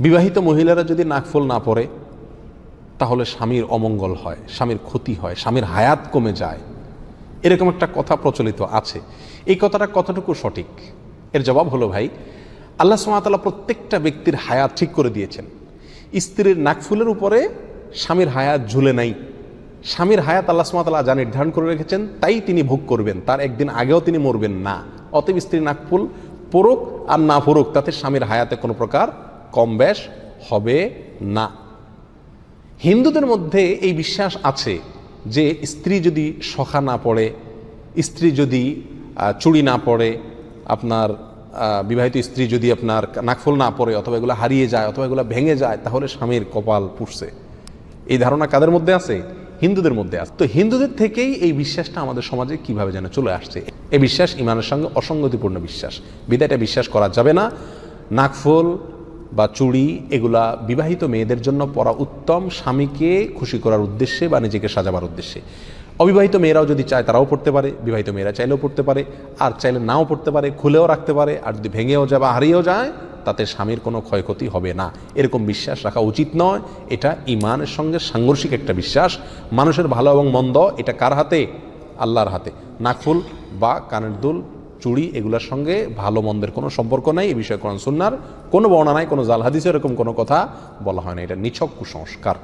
বিবাহিত মহিলারা যদি নাকফুল না পরে তাহলে স্বামীর অমঙ্গল হয়, স্বামীর ক্ষতি হয়, স্বামীর হায়াত কমে যায়। এরকম একটা কথা প্রচলিত আছে। এই কথাটা কতটুকু সঠিক? এর জবাব হলো, ভাই, আল্লাহ সুমাতাল্লাহ প্রত্যেকটা ব্যক্তির হায়াত ঠিক করে দিয়েছেন। স্ত্রীর নাকফুলের উপরে স্বামীর হায়াত ঝুলে নাই। স্বামীর হায়াত আল্লাহ সুমাতাল্লাহ যা নির্ধারণ করে রেখেছেন, তাই তিনি ভোগ করবেন। তার একদিন আগেও তিনি মরবেন না। অতএব স্ত্রীর নাকফুল পড়ুক আর না পড়ুক, তাতে স্বামীর হায়াতে কোনো প্রকার কম বেশ, হবে না। হিন্দুদের মধ্যে এই বিশ্বাস আছে যে স্ত্রী যদি সখা না পড়ে, স্ত্রী যদি চুড়ি না পড়ে, আপনার বিবাহিত স্ত্রী যদি আপনার নাকফুল না পড়ে অথবা এগুলো হারিয়ে যায় অথবা এগুলো ভেঙে যায়, তাহলে স্বামীর কপাল পুষছে এই ধারণা কাদের মধ্যে আছে? হিন্দুদের মধ্যে আছে। তো হিন্দুদের থেকেই এই বিশ্বাসটা আমাদের সমাজে কীভাবে যেন চলে আসছে? এই বিশ্বাস, ইমানের সঙ্গে অসঙ্গতিপূর্ণ বিশ্বাস। বিদায়টা বিশ্বাস করা যাবে না। নাকফুল বা চুড়ি এগুলা বিবাহিত মেয়েদের জন্য পরা উত্তম স্বামীকে খুশি করার উদ্দেশ্যে বা নিজেকে সাজাবার উদ্দেশ্যে। অবিবাহিত মেয়েরাও যদি চায় তারাও পড়তে পারে, বিবাহিত মেয়েরা চাইলেও পড়তে পারে, আর চাইলে নাও পড়তে পারে, খুলেও রাখতে পারে, আর যদি ভেঙেও যায় বা হারিয়েও যায়, তাতে স্বামীর কোনো ক্ষয়ক্ষতি হবে না। এরকম বিশ্বাস রাখা উচিত নয়। এটা ইমানের সঙ্গে সাংঘর্ষিক একটা বিশ্বাস। মানুষের ভালো এবং মন্দ, এটা কার হাতে? আল্লাহর হাতে। নাকফুল বা কানের দুল চুড়ি এগুলোর সঙ্গে ভালো মন্দের কোনো সম্পর্ক নাই এ বিষয়ে কোরআন সুন্নার কোনো বর্ণনা নাই, কোনো জাল হাদিসে এরকম কোনো কথা বলা হয় না। এটা নিছক কুসংস্কার।